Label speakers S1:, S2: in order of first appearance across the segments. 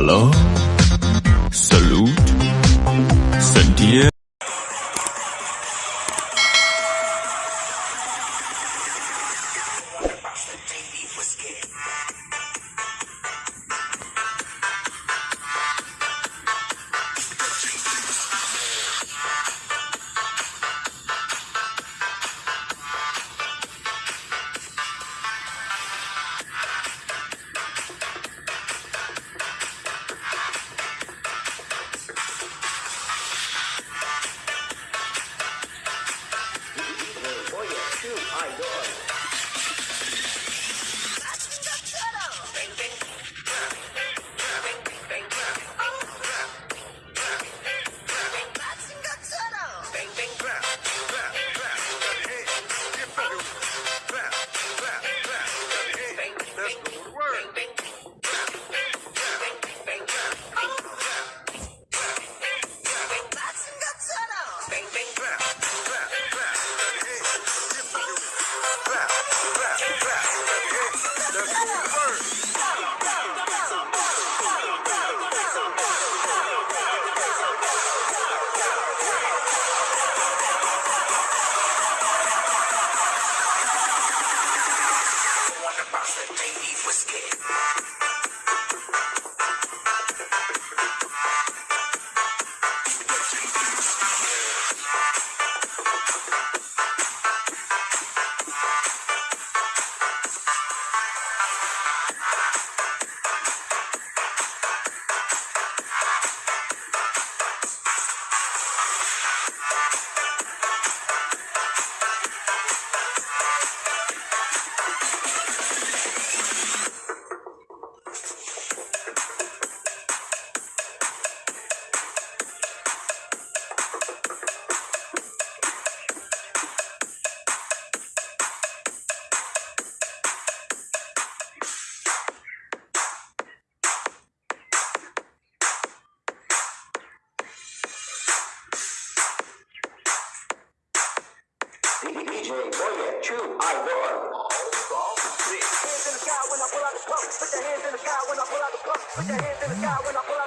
S1: Hallo?
S2: Chew, I Roar. Hands in the sky when I pull out the pump. Put your hands in the sky when I pull out the pump. Put your hands in the sky when I pull out the pump.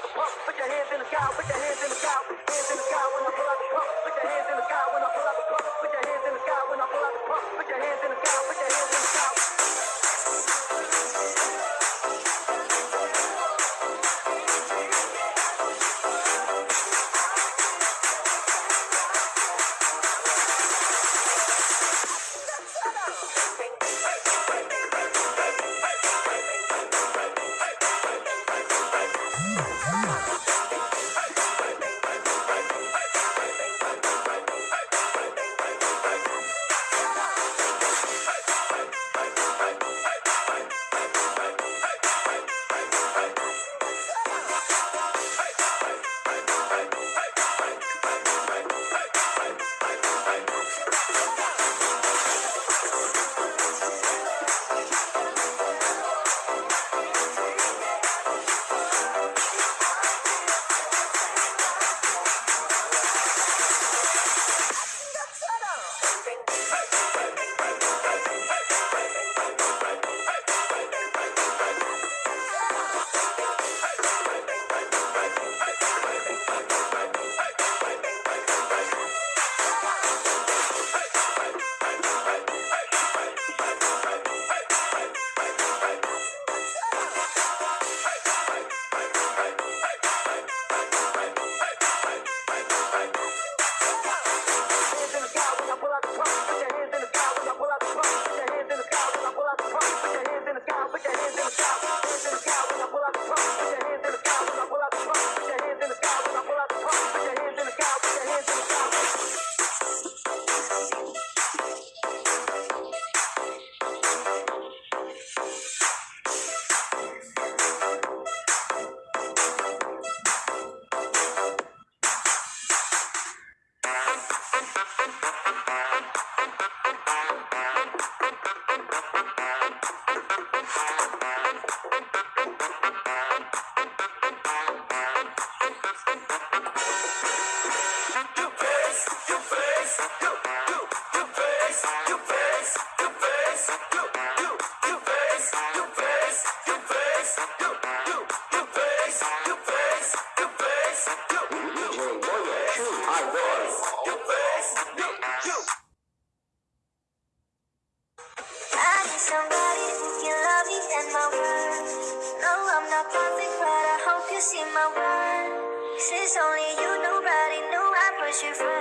S2: You.